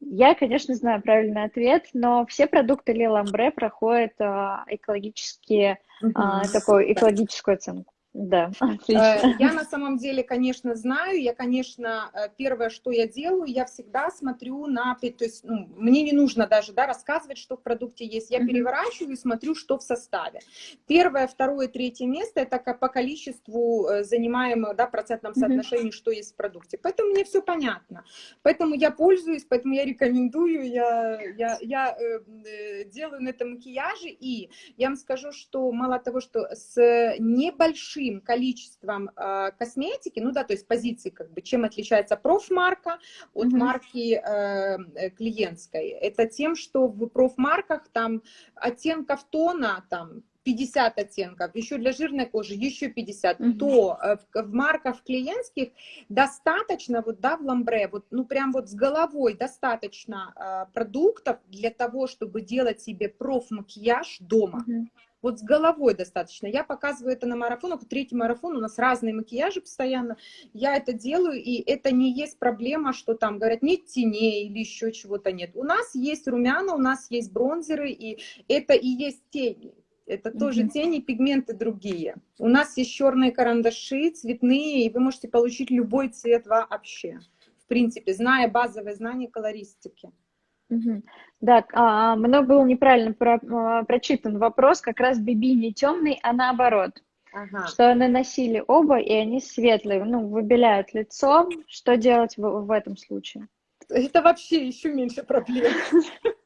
я, конечно, знаю правильный ответ, но все продукты Лиламбре проходят а, экологические, угу. такую экологическую оценку. Да, [LAUGHS] отлично. Э, я на самом деле, конечно, знаю, я, конечно, э, первое, что я делаю, я всегда смотрю на, то есть ну, мне не нужно даже да, рассказывать, что в продукте есть, я переворачиваю и смотрю, что в составе. Первое, второе, третье место, это по количеству э, занимаемого, да, процентном соотношении, что есть в продукте. Поэтому мне все понятно. Поэтому я пользуюсь, поэтому я рекомендую, я, я, я э, делаю на этом макияже, и я вам скажу, что мало того, что с небольшим большим количеством э, косметики, ну да, то есть позиции, как бы, чем отличается профмарка от mm -hmm. марки э, клиентской. Это тем, что в профмарках там оттенков тона, там 50 оттенков, еще для жирной кожи еще 50, mm -hmm. то э, в, в марках клиентских достаточно, вот, да, в ламбре, вот, ну, прям вот с головой достаточно э, продуктов для того, чтобы делать себе проф-макияж дома. -hmm. Вот с головой достаточно. Я показываю это на марафонах. Третий марафон, у нас разные макияжи постоянно. Я это делаю, и это не есть проблема, что там говорят, нет теней или еще чего-то нет. У нас есть румяна, у нас есть бронзеры, и это и есть тени. Это mm -hmm. тоже тени, пигменты другие. У нас есть черные карандаши, цветные, и вы можете получить любой цвет вообще. В принципе, зная базовые знания колористики. Угу. Да, а, мной был неправильно про, а, прочитан вопрос, как раз Биби не темный, а наоборот. Ага. Что наносили оба, и они светлые, ну, выбеляют лицо. Что делать в, в этом случае? Это вообще еще меньше проблем. [LAUGHS]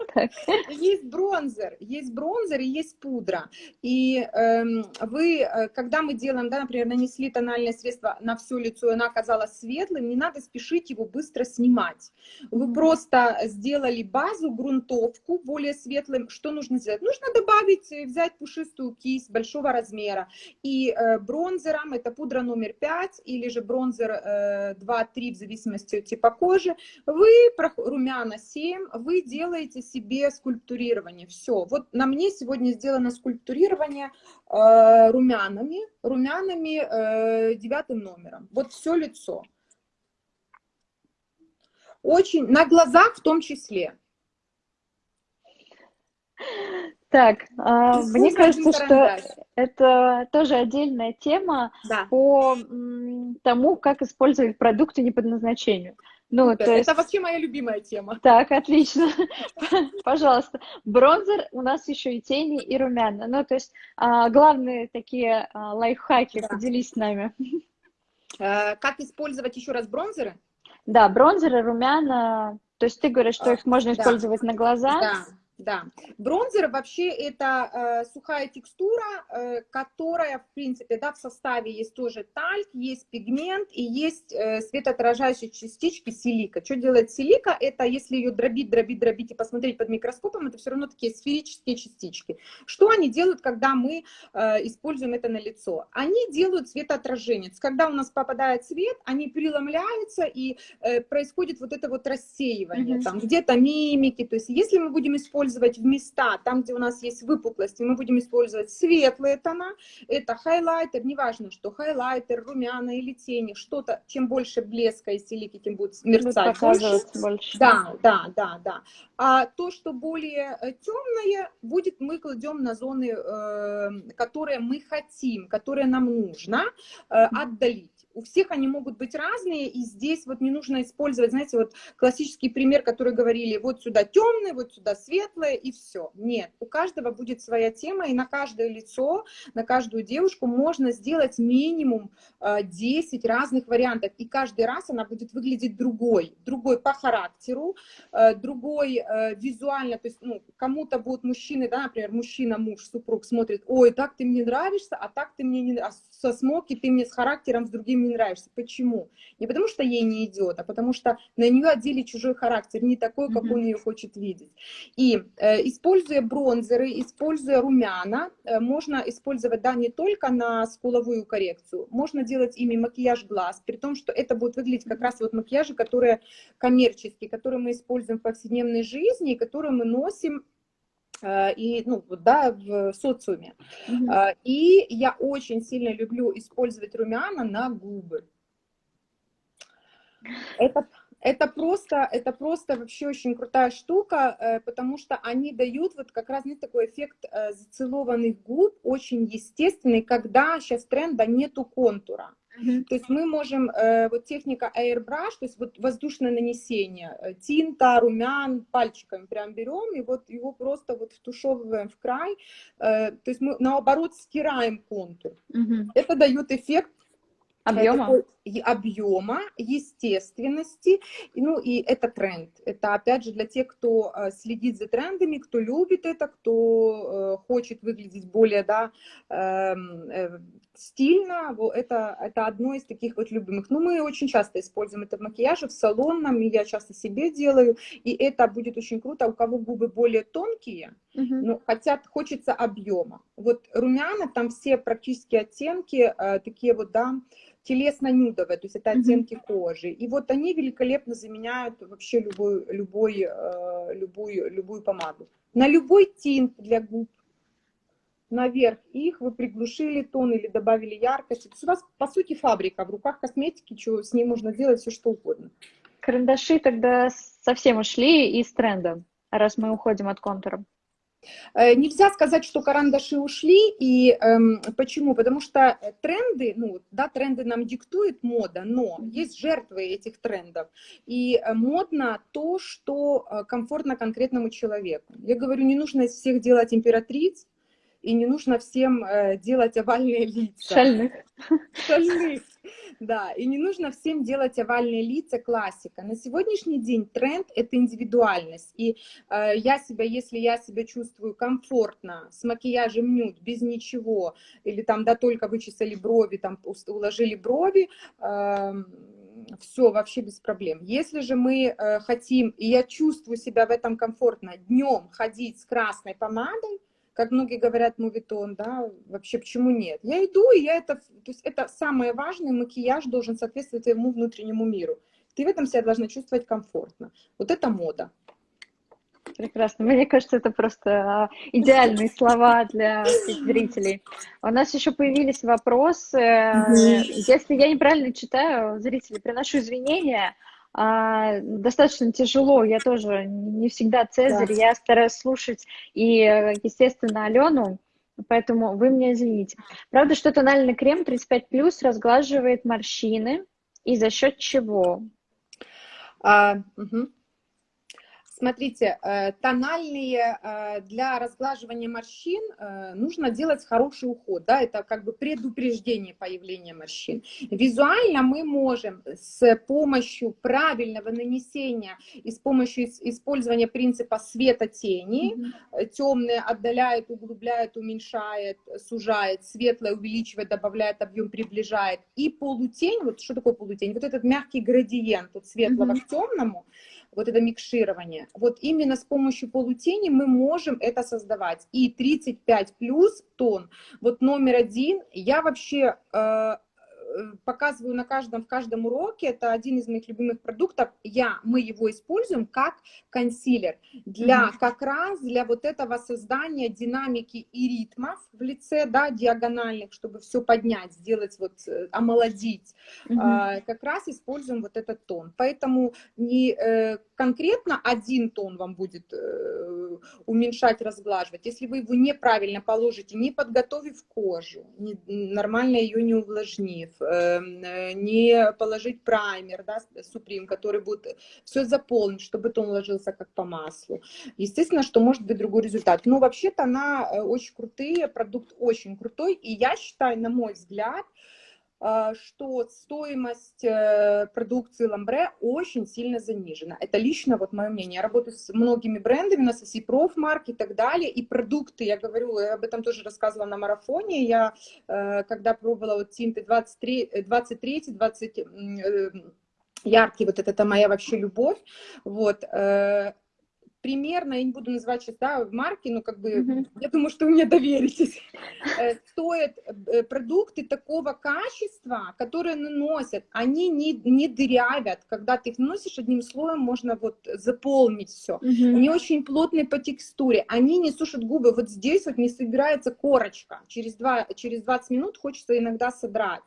Есть бронзер, есть бронзер и есть пудра. И э, вы, э, когда мы делаем, да, например, нанесли тональное средство на все лицо, и оно оказалось светлым, не надо спешить его быстро снимать. Вы просто сделали базу, грунтовку более светлым. Что нужно сделать? Нужно добавить, э, взять пушистую кисть большого размера. И э, бронзером, это пудра номер 5 или же бронзер э, 2-3 в зависимости от типа кожи, вы, румяна 7, вы делаете себе себе скульптурирование. Все. Вот на мне сегодня сделано скульптурирование э, румянами, румянами э, девятым номером. Вот все лицо. Очень, на глазах в том числе. Так, э, мне кажется, что это тоже отдельная тема да. по тому, как использовать продукты не по назначению. Ну, Супер. то есть... Это вообще моя любимая тема. Так, отлично. [LAUGHS] Пожалуйста. Бронзер у нас еще и тени, и румяна. Ну, то есть а, главные такие а, лайфхаки, да. поделись с нами. А, как использовать еще раз бронзеры? Да, бронзеры, румяна. То есть ты говоришь, что их можно да. использовать на глаза? Да. Да, бронзер вообще это э, сухая текстура, э, которая, в принципе, да, в составе есть тоже тальк, есть пигмент и есть э, светоотражающие частички силика. Что делает силика? Это если ее дробить, дробить, дробить и посмотреть под микроскопом, это все равно такие сферические частички. Что они делают, когда мы э, используем это на лицо? Они делают светоотражение. Когда у нас попадает свет, они преломляются и э, происходит вот это вот рассеивание, mm -hmm. там где-то мимики. То есть если мы будем использовать использовать в места, там, где у нас есть выпуклости, мы будем использовать светлые тона, это хайлайтер, неважно, что хайлайтер, румяна или тени, что-то, чем больше блеска и силики, тем будет мерцать больше. больше. Да, да, да, да. А то, что более э, темное, будет, мы кладем на зоны, э, которые мы хотим, которые нам нужно э, отдалить у всех они могут быть разные, и здесь вот не нужно использовать, знаете, вот классический пример, который говорили, вот сюда темный, вот сюда светлое, и все. Нет, у каждого будет своя тема, и на каждое лицо, на каждую девушку можно сделать минимум 10 э, разных вариантов, и каждый раз она будет выглядеть другой, другой по характеру, э, другой э, визуально, то есть, ну, кому-то будут мужчины, да, например, мужчина, муж, супруг смотрит, ой, так ты мне нравишься, а так ты мне не нравишься, со смоки ты мне с характером с другим не нравишься. Почему? Не потому что ей не идет, а потому что на нее одели чужой характер, не такой, как mm -hmm. он ее хочет видеть. И э, используя бронзеры, используя румяна, э, можно использовать, да, не только на скуловую коррекцию, можно делать ими макияж глаз, при том, что это будет выглядеть как раз вот макияжи, которые коммерческие, которые мы используем в повседневной жизни, и которые мы носим и, ну, да, в социуме. Mm -hmm. И я очень сильно люблю использовать румяна на губы. Это, это, просто, это просто вообще очень крутая штука, э, потому что они дают вот как раз нет такой эффект зацелованных губ, очень естественный, когда сейчас тренда нету контура. То есть мы можем, э, вот техника airbrush, то есть вот воздушное нанесение, э, тинта, румян, пальчиками прям берем и вот его просто вот втушевываем в край, э, то есть мы наоборот стираем контур. Угу. Это дает эффект Объема? Объема, естественности, ну и это тренд. Это опять же для тех, кто э, следит за трендами, кто любит это, кто э, хочет выглядеть более да, эм, э, стильно, это, это одно из таких вот любимых. Ну мы очень часто используем это в макияже, в салонном, и я часто себе делаю, и это будет очень круто, у кого губы более тонкие, uh -huh. но хотят, хочется объема. Вот румяна, там все практически оттенки такие вот, да, телесно-нюдовая, то есть это оттенки mm -hmm. кожи. И вот они великолепно заменяют вообще любой, любой, э, любую, любую помаду. На любой тинт для губ, наверх их вы приглушили тон или добавили яркость. То есть у вас, по сути, фабрика в руках косметики, что с ней можно делать все, что угодно. Карандаши тогда совсем ушли из тренда, раз мы уходим от контура. Э, нельзя сказать, что карандаши ушли, и эм, почему? Потому что тренды, ну, да, тренды нам диктует мода, но есть жертвы этих трендов, и э, модно то, что э, комфортно конкретному человеку. Я говорю, не нужно из всех делать императриц, и не нужно всем э, делать овальные лица. Шальных. Шальных. Да, и не нужно всем делать овальные лица, классика. На сегодняшний день тренд – это индивидуальность. И э, я себя, если я себя чувствую комфортно, с макияжем нюд, без ничего, или там, да, только вычесали брови, там, уложили брови, э, все вообще без проблем. Если же мы э, хотим, и я чувствую себя в этом комфортно, днем ходить с красной помадой, как многие говорят, мувитон, да, вообще почему нет? Я иду, и я это, то есть это самое важное, макияж должен соответствовать твоему внутреннему миру. Ты в этом себя должна чувствовать комфортно. Вот это мода. Прекрасно. Мне кажется, это просто а, идеальные слова для зрителей. У нас еще появились вопросы. Если я неправильно читаю, зрители, приношу извинения. А, достаточно тяжело, я тоже не всегда Цезарь, да. я стараюсь слушать и, естественно, Алену, поэтому вы мне извините. Правда, что тональный крем 35+, разглаживает морщины, и за счет чего? А, угу. Смотрите, э, тональные э, для разглаживания морщин э, нужно делать хороший уход, да, это как бы предупреждение появления морщин. Визуально мы можем с помощью правильного нанесения и с помощью использования принципа света-тени, mm -hmm. темное отдаляет, углубляет, уменьшает, сужает, светлое увеличивает, добавляет объем, приближает, и полутень, вот что такое полутень? Вот этот мягкий градиент от светлого mm -hmm. к темному, вот это микширование. Вот именно с помощью полутени мы можем это создавать. И 35 плюс тон, вот номер один, я вообще э, показываю на каждом, в каждом уроке, это один из моих любимых продуктов, я, мы его используем как консилер, для, как раз для вот этого создания динамики и ритмов в лице, да, диагональных, чтобы все поднять, сделать вот, э, омолодить, -hmm. а, как раз используем вот этот тон. Поэтому не э, конкретно один тон вам будет э, уменьшать, разглаживать, если вы его неправильно положите, не подготовив кожу, не, нормально ее не увлажнив, не положить праймер, да, Supreme, который будет все заполнить, чтобы тон ложился как по маслу. Естественно, что может быть другой результат. Но вообще-то она очень крутые, продукт очень крутой, и я считаю, на мой взгляд, что стоимость э, продукции Ламбре очень сильно занижена. Это лично вот мое мнение. Я работаю с многими брендами, у нас есть и профмарк и так далее, и продукты, я говорю, я об этом тоже рассказывала на марафоне, я э, когда пробовала вот тинты 23, 23 20 яркий, вот это, это моя вообще любовь, вот, э, примерно, я не буду называть сейчас, да, марки, но как бы, mm -hmm. я думаю, что вы мне доверитесь, [LAUGHS] э, стоят э, продукты такого качества, которые наносят, они не, не дырявят, когда ты их наносишь одним слоем, можно вот заполнить все. Mm -hmm. Они очень плотные по текстуре, они не сушат губы, вот здесь вот не собирается корочка, через, два, через 20 минут хочется иногда содрать.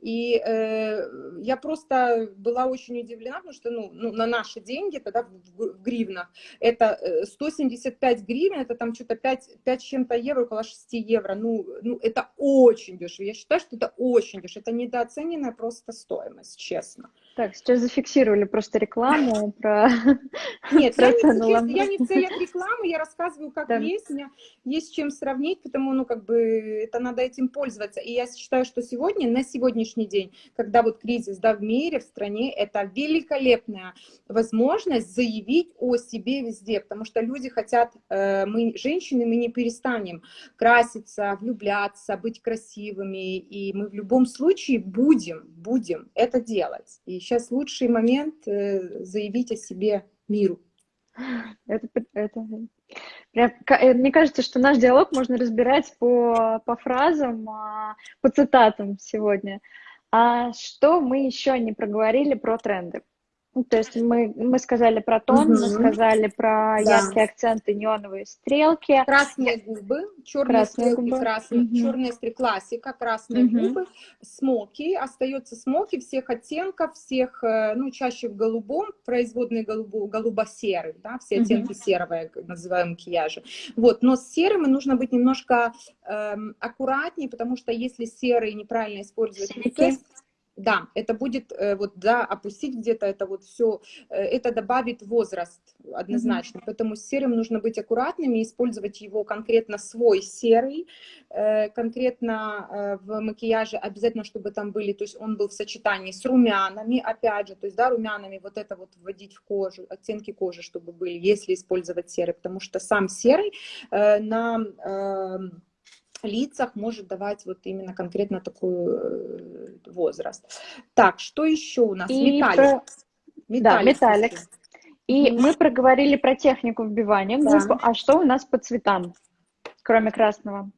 И э, я просто была очень удивлена, потому что ну, ну, на наши деньги, тогда в, в гривнах, это 175 э, гривен, это там что-то 5, 5 чем-то евро, около 6 евро. Ну, ну, это очень дешево. Я считаю, что это очень дешево. Это недооцененная просто стоимость, честно. Так, сейчас зафиксировали просто рекламу [LAUGHS] про Нет, я, не, я не в целях [LAUGHS] рекламы, я рассказываю, как да. есть, у меня есть чем сравнить, потому, ну, как бы, это надо этим пользоваться. И я считаю, что сегодня, на сегодняшний день, когда вот кризис, да, в мире, в стране, это великолепная возможность заявить о себе везде, потому что люди хотят, э, мы, женщины, мы не перестанем краситься, влюбляться, быть красивыми, и мы в любом случае будем, будем это делать. И сейчас лучший момент э, заявить о себе миру. Это, это, прям, э, мне кажется, что наш диалог можно разбирать по, по фразам, а, по цитатам сегодня. А что мы еще не проговорили про тренды? Ну, то есть мы, мы сказали про тон, угу. мы сказали про да. яркие акценты, неоновые стрелки. Красные губы, черные красные стрелки, губы. красные, угу. черные стрелки, классика, красные угу. губы, смоки, остается смоки всех оттенков, всех, э, ну, чаще в голубом, производные голубо, голубо-серый, да, все оттенки угу. серого, называем макияжа. Вот, но с серым нужно быть немножко эм, аккуратнее, потому что если серый неправильно использовать, да, это будет э, вот, да, опустить где-то это вот все, э, это добавит возраст однозначно, mm -hmm. поэтому с серым нужно быть аккуратными, использовать его конкретно свой серый, э, конкретно в макияже обязательно, чтобы там были, то есть он был в сочетании с румянами, опять же, то есть, да, румянами вот это вот вводить в кожу, оттенки кожи, чтобы были, если использовать серый, потому что сам серый на эм, лицах может давать вот именно конкретно такой э, возраст. Так, что еще у нас? И металлик. Про... металлик. Да, металлик. И мы проговорили про технику вбивания да. а что у нас по цветам, кроме красного?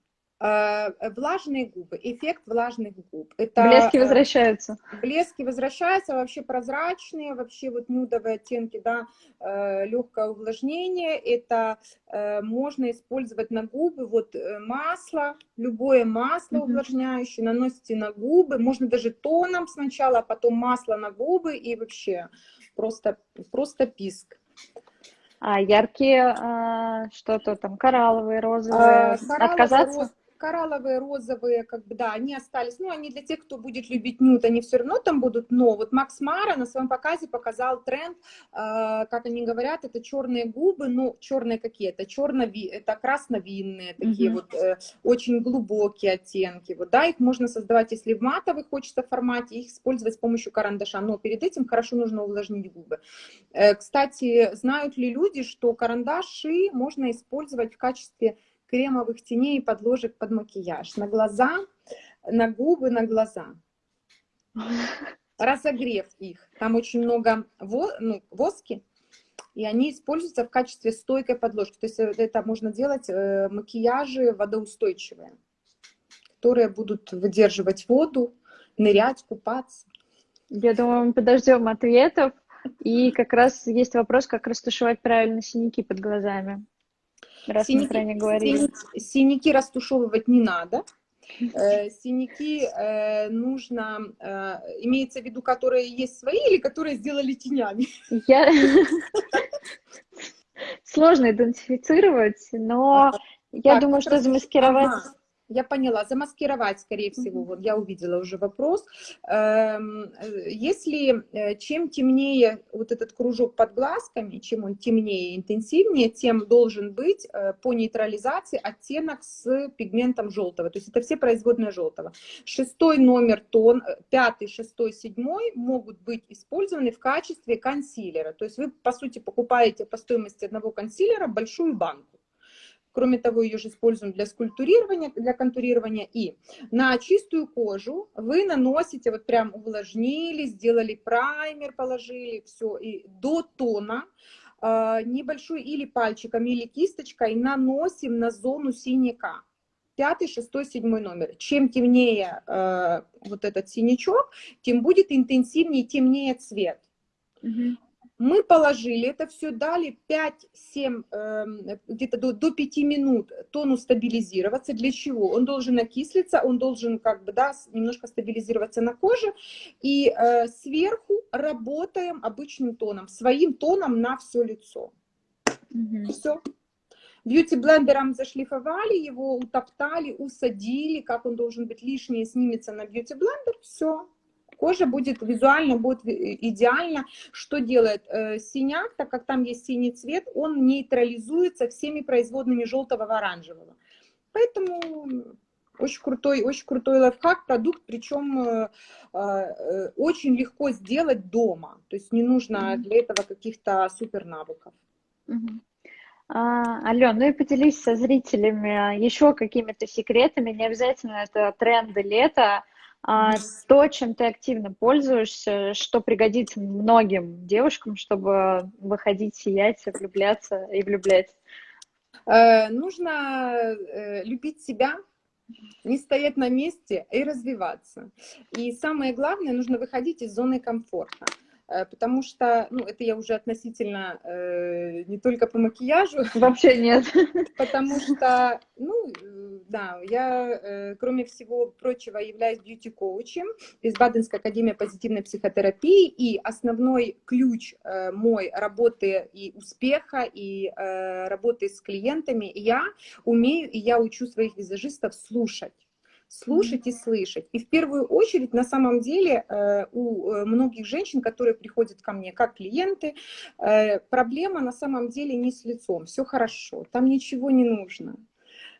Э, влажные губы, эффект влажных губ. Это, блески э, возвращаются. Блески возвращаются, вообще прозрачные, вообще вот нюдовые оттенки, да, э, легкое увлажнение. Это можно использовать на губы, вот масло, любое масло -hmm. увлажняющее, наносите на губы, можно даже тоном сначала, а потом масло на губы и вообще просто, просто писк. А яркие а, что-то там коралловые, розовые, а, коралловые, отказаться? Роз коралловые, розовые, как бы, да, они остались. Ну, они для тех, кто будет любить нюд, они все равно там будут. Но вот Макс Мара на своем показе показал тренд, э, как они говорят, это черные губы, ну, черные какие? Это черно это красновинные, такие mm -hmm. вот э, очень глубокие оттенки. Вот, да, их можно создавать, если в матовых хочется формате, их использовать с помощью карандаша. Но перед этим хорошо нужно увлажнить губы. Э, кстати, знают ли люди, что карандаши можно использовать в качестве кремовых теней и подложек под макияж. На глаза, на губы, на глаза. Разогрев их. Там очень много ну, воски, и они используются в качестве стойкой подложки. То есть э, это можно делать э, макияжи водоустойчивые, которые будут выдерживать воду, нырять, купаться. Я думаю, мы подождем ответов. И как раз есть вопрос, как растушевать правильно синяки под глазами раз синяки, мы про них говорили. Синяки, синяки растушевывать не надо. Э, синяки э, нужно, э, имеется в виду, которые есть свои или которые сделали тенями? Я... [LAUGHS] Сложно идентифицировать, но я думаю, что замаскировать... Я поняла, замаскировать, скорее всего, вот я увидела уже вопрос. Эм, э, если э, чем темнее вот этот кружок под глазками, чем он темнее и интенсивнее, тем должен быть э, по нейтрализации оттенок с пигментом желтого. То есть это все производные желтого. Шестой номер тон, пятый, шестой, седьмой могут быть использованы в качестве консилера. То есть вы, по сути, покупаете по стоимости одного консилера большую банку. Кроме того, ее же используем для скульптурирования, для контурирования. И на чистую кожу вы наносите, вот прям увлажнили, сделали праймер, положили, все, и до тона э, небольшой или пальчиком, или кисточкой наносим на зону синяка. Пятый, шестой, седьмой номер. Чем темнее э, вот этот синячок, тем будет интенсивнее, темнее цвет. Угу. Мы положили это все, дали 5-7, эм, где-то до, до 5 минут тону стабилизироваться. Для чего? Он должен окислиться, он должен как бы, да, немножко стабилизироваться на коже. И э, сверху работаем обычным тоном, своим тоном на все лицо. Угу. Все. Бьюти-блендером зашлифовали его, утоптали, усадили, как он должен быть, лишнее снимется на бьюти-блендер, все кожа будет визуально будет идеально. Что делает э, синяк, так как там есть синий цвет, он нейтрализуется всеми производными желтого и оранжевого. Поэтому очень крутой, очень крутой лайфхак, продукт, причем э, э, очень легко сделать дома. То есть не нужно для этого каких-то супер навыков. А, Ален, ну и поделись со зрителями еще какими-то секретами, не обязательно это тренды лета, а, то, чем ты активно пользуешься, что пригодится многим девушкам, чтобы выходить, сиять, влюбляться и влюблять? Э, нужно э, любить себя, не стоять на месте и развиваться. И самое главное, нужно выходить из зоны комфорта. Э, потому что, ну, это я уже относительно э, не только по макияжу. [LAUGHS] Вообще нет. Потому что, ну, э, да, я, э, кроме всего прочего, являюсь бьюти-коучем из Баденской академии позитивной психотерапии, и основной ключ э, мой работы и успеха, и э, работы с клиентами, я умею, и я учу своих визажистов слушать слушать и слышать. И в первую очередь, на самом деле, э, у э, многих женщин, которые приходят ко мне как клиенты, э, проблема на самом деле не с лицом, все хорошо, там ничего не нужно.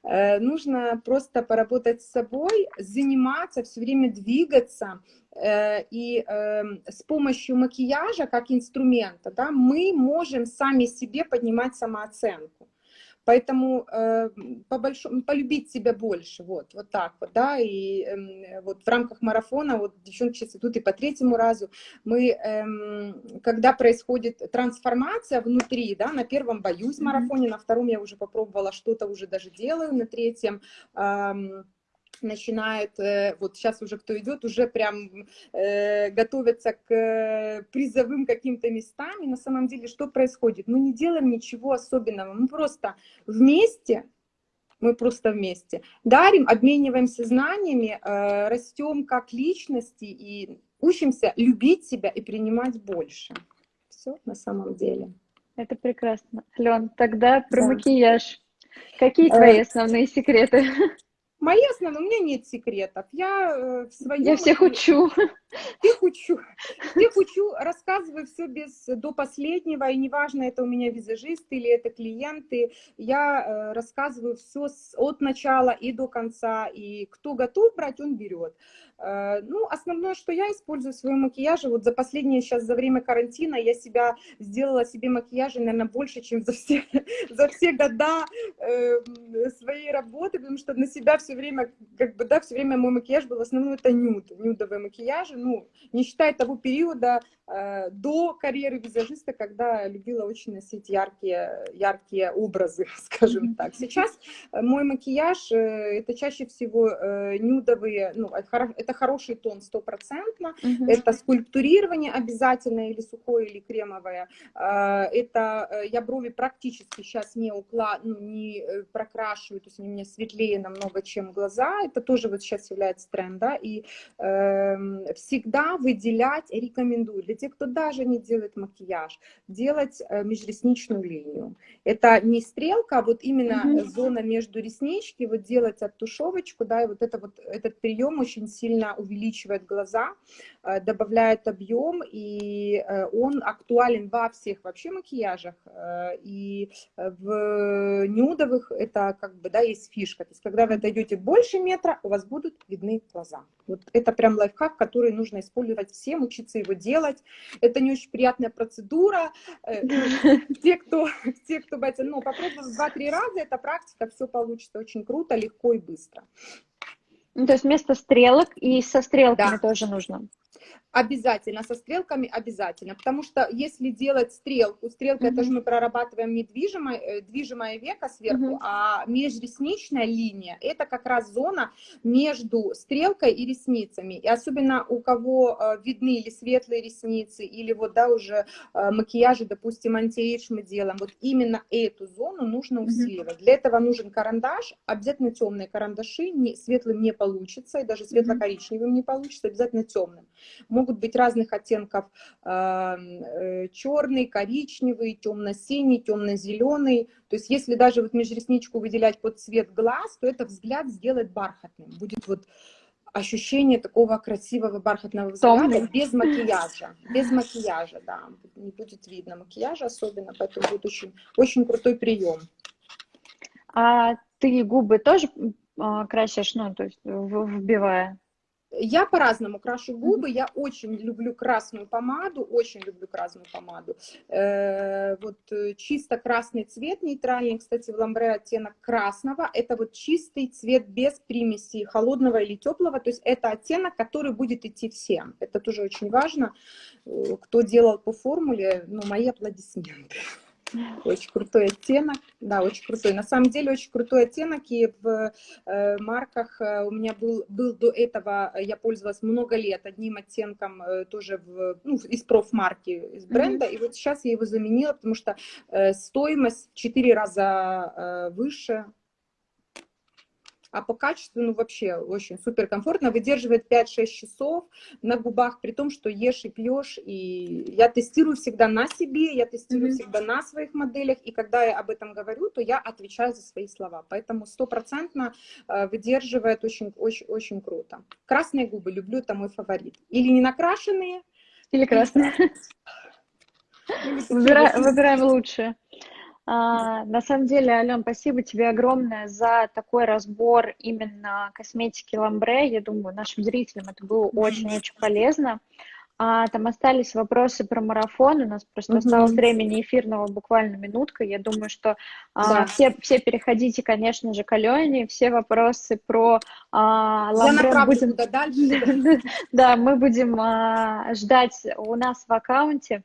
Нужно просто поработать с собой, заниматься, все время двигаться, и с помощью макияжа как инструмента да, мы можем сами себе поднимать самооценку. Поэтому э, по большому, полюбить себя больше, вот, вот так вот, да, и э, вот в рамках марафона, вот девчонки сейчас идут и по третьему разу, мы, э, когда происходит трансформация внутри, да, на первом боюсь в марафоне, на втором я уже попробовала, что-то уже даже делаю, на третьем... Э, начинает, э, вот сейчас уже кто идет, уже прям э, готовятся к э, призовым каким-то местам. И на самом деле что происходит? Мы не делаем ничего особенного, мы просто вместе, мы просто вместе дарим, обмениваемся знаниями, э, растем как личности и учимся любить себя и принимать больше. Все на самом деле. Это прекрасно. Лен, тогда про да. макияж. Какие твои э, основные секреты? [LAUGHS] Мои основные, у меня нет секретов. Я э, в своем... Я всех учу. Всех учу. Всех учу, рассказываю все без, до последнего, и неважно, это у меня визажисты или это клиенты, я э, рассказываю все с, от начала и до конца, и кто готов брать, он берет. Э, ну, основное, что я использую в своем макияже, вот за последнее сейчас, за время карантина, я себя сделала себе макияжи, наверное, больше, чем за все, [LAUGHS] за все года э, своей работы, потому что на себя все время, как бы, да, все время мой макияж был, в основном это нюд, нюдовые макияжи, ну, не считая того периода э, до карьеры визажиста, когда любила очень носить яркие, яркие образы, [LAUGHS] скажем так. Сейчас мой макияж, это чаще всего нюдовые, ну, это хороший тон стопроцентно, угу. это скульптурирование обязательно, или сухое, или кремовое, а, это э, я брови практически сейчас не, укла... ну, не э, прокрашиваю, то есть они у меня светлее намного, чем глаза, это тоже вот сейчас является тренд, да, и э, все всегда выделять рекомендую для тех, кто даже не делает макияж, делать э, межресничную линию. Это не стрелка, а вот именно mm -hmm. зона между реснички, вот делать оттушевочку, да, и вот, это вот этот прием очень сильно увеличивает глаза, э, добавляет объем, и э, он актуален во всех вообще макияжах, и в нюдовых это как бы, да, есть фишка, то есть когда вы отойдете больше метра, у вас будут видны глаза. Вот это прям лайфхак, который нужно использовать всем, учиться его делать. Это не очень приятная процедура. Э, те, кто, [LAUGHS] те, кто боится, но попробовав два-три раза, эта практика, все получится очень круто, легко и быстро. Ну, то есть вместо стрелок и со стрелками да. тоже нужно. Обязательно, со стрелками обязательно, потому что если делать стрелку, стрелка, mm -hmm. это же мы прорабатываем недвижимое, э, движимое веко сверху, mm -hmm. а межресничная линия, это как раз зона между стрелкой и ресницами, и особенно у кого э, видны или светлые ресницы, или вот, да, уже э, макияжи, допустим, антиэйдж мы делаем, вот именно эту зону нужно усиливать. Mm -hmm. Для этого нужен карандаш, обязательно темные карандаши, не, светлым не получится, и даже светло-коричневым не получится, обязательно темным могут быть разных оттенков, э, черный, коричневый, темно-синий, темно-зеленый. То есть если даже вот межресничку выделять под цвет глаз, то это взгляд сделает бархатным. Будет вот ощущение такого красивого бархатного взгляда Томный. без макияжа. Без макияжа, да. Не будет видно макияжа особенно, поэтому будет очень, очень крутой прием. А ты губы тоже а, красишь, ну, то есть вбивая? Я по-разному крашу губы, я очень люблю красную помаду, очень люблю красную помаду. Э, вот э, чисто красный цвет, нейтральный, кстати, в ламбре оттенок красного, это вот чистый цвет без примеси холодного или теплого, то есть это оттенок, который будет идти всем. Это тоже очень важно. Э, кто делал по формуле, ну, мои аплодисменты. [LAUGHS] Очень крутой оттенок, да, очень крутой. На самом деле очень крутой оттенок, и в э, марках э, у меня был, был до этого, я пользовалась много лет одним оттенком э, тоже в, ну, из профмарки, из бренда, mm -hmm. и вот сейчас я его заменила, потому что э, стоимость в 4 раза э, выше, а по качеству, ну, вообще очень супер комфортно, выдерживает 5-6 часов на губах, при том, что ешь и пьешь, и я тестирую всегда на себе, я тестирую mm -hmm. всегда на своих моделях, и когда я об этом говорю, то я отвечаю за свои слова, поэтому стопроцентно э, выдерживает очень, очень, очень круто. Красные губы люблю, это мой фаворит. Или не накрашенные, или красные. Выбираем лучшее. А, на самом деле, Ален, спасибо тебе огромное за такой разбор именно косметики Ламбре. Я думаю, нашим зрителям это было очень-очень полезно. А, там остались вопросы про марафон. У нас просто -hmm. осталось времени эфирного буквально минутка. Я думаю, что а, да. все, все переходите, конечно же, к Алене. Все вопросы про а, Ламбре будем... дальше. [LAUGHS] Да, мы будем а, ждать у нас в аккаунте.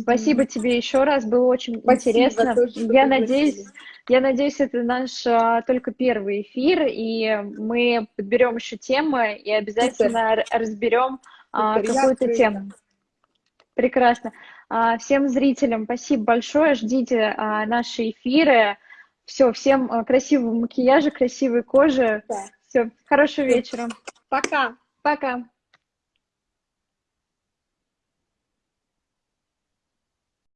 Спасибо тебе еще раз, было очень Спасибо, интересно. Тоже, я надеюсь, я надеюсь, это наш а, только первый эфир, и мы подберем еще темы и обязательно Супер. разберем а, какую-то тему. Прекрасно. А, всем зрителям спасибо большое, ждите а, наши эфиры. Все, всем а, красивого макияжа, красивой кожи. Да. Все, хорошего вечера. Пока. Пока.